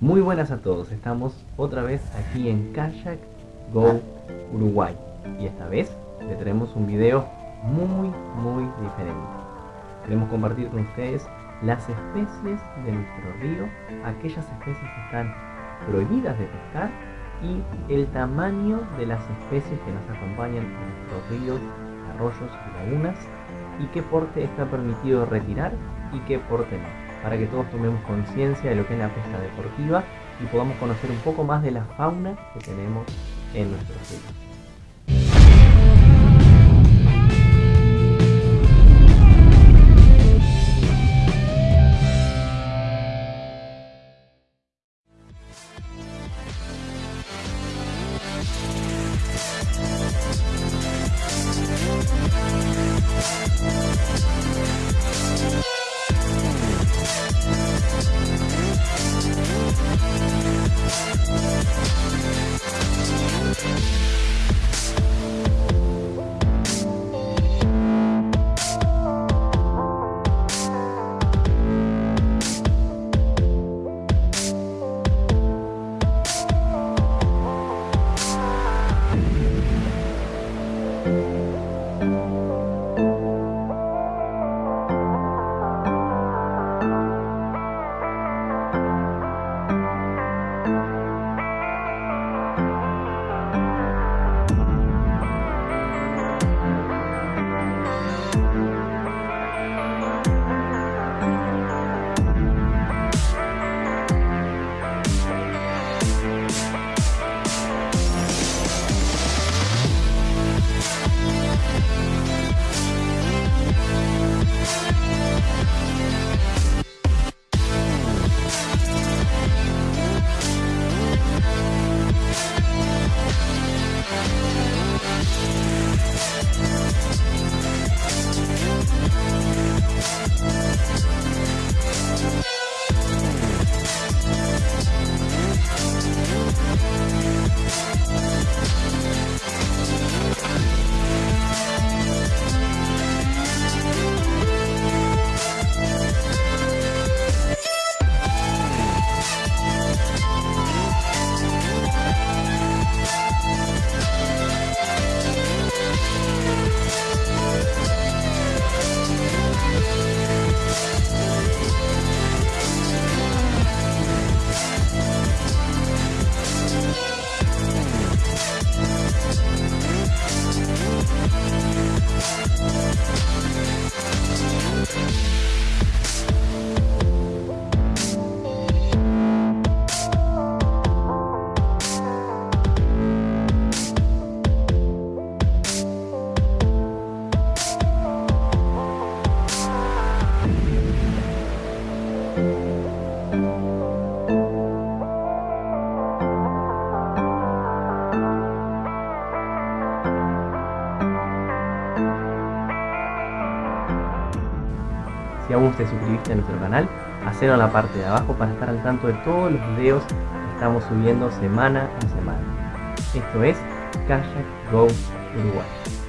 Muy buenas a todos, estamos otra vez aquí en Kayak Go Uruguay y esta vez le traemos un video muy muy diferente. Queremos compartir con ustedes las especies de nuestro río, aquellas especies que están prohibidas de pescar y el tamaño de las especies que nos acompañan en nuestros ríos, arroyos y lagunas y qué porte está permitido retirar y qué porte no para que todos tomemos conciencia de lo que es la pesca deportiva y podamos conocer un poco más de la fauna que tenemos en nuestro ríos. Si aún te suscribiste a nuestro canal, hacelo en la parte de abajo para estar al tanto de todos los videos que estamos subiendo semana a semana. Esto es Kayak Go Uruguay.